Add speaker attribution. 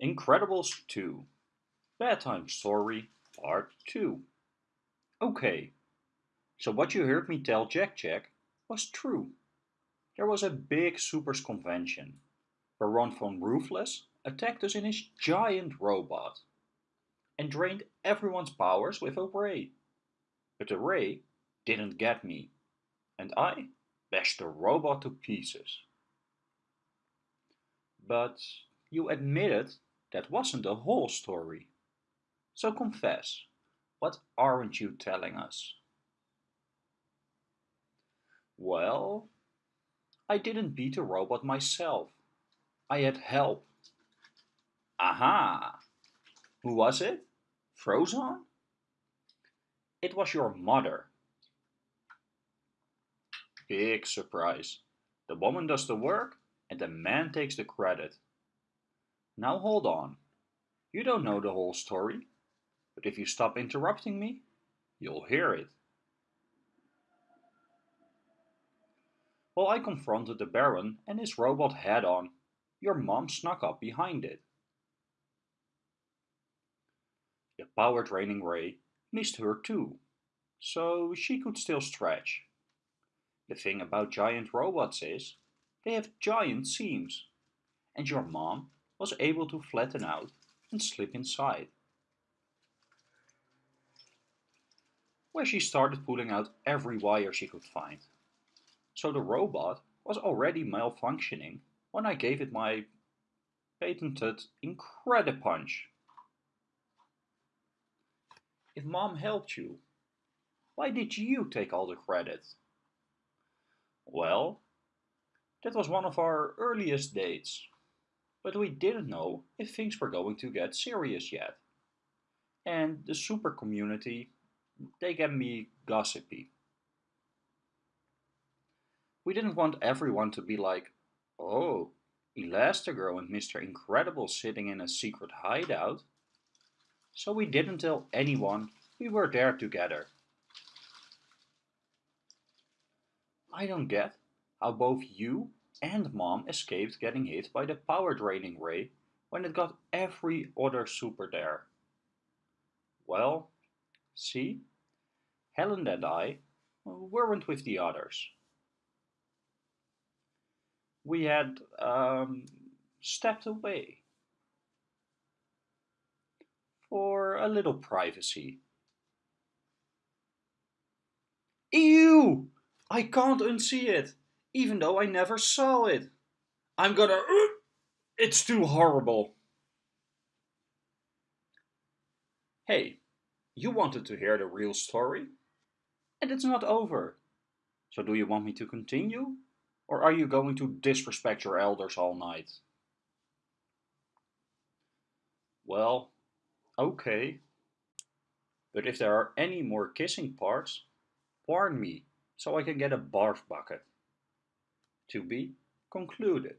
Speaker 1: Incredibles 2 Bedtime Story Part 2 Okay, so what you heard me tell Jack Jack was true. There was a big supers convention. Baron von Ruthless attacked us in his giant robot and drained everyone's powers with a ray. But the ray didn't get me and I bashed the robot to pieces. But you admitted that wasn't the whole story. So confess, what aren't you telling us? Well, I didn't beat the robot myself. I had help. Aha! Who was it? Frozone? It was your mother. Big surprise. The woman does the work and the man takes the credit. Now hold on. You don't know the whole story, but if you stop interrupting me, you'll hear it. Well, I confronted the Baron and his robot head on, your mom snuck up behind it. The power draining ray missed her too, so she could still stretch. The thing about giant robots is, they have giant seams, and your mom was able to flatten out and slip inside. Where she started pulling out every wire she could find. So the robot was already malfunctioning when I gave it my patented Incredipunch. If mom helped you, why did you take all the credit? Well, that was one of our earliest dates but we didn't know if things were going to get serious yet. And the super community, they get me gossipy. We didn't want everyone to be like, oh, Elastigirl and Mr. Incredible sitting in a secret hideout. So we didn't tell anyone we were there together. I don't get how both you and Mom escaped getting hit by the power draining ray when it got every other super there. Well, see, Helen and I weren't with the others. We had um, stepped away for a little privacy. Ew! I can't unsee it! Even though I never saw it. I'm gonna... Uh, it's too horrible. Hey, you wanted to hear the real story? And it's not over. So do you want me to continue? Or are you going to disrespect your elders all night? Well, okay. But if there are any more kissing parts, warn me so I can get a barf bucket. To be concluded.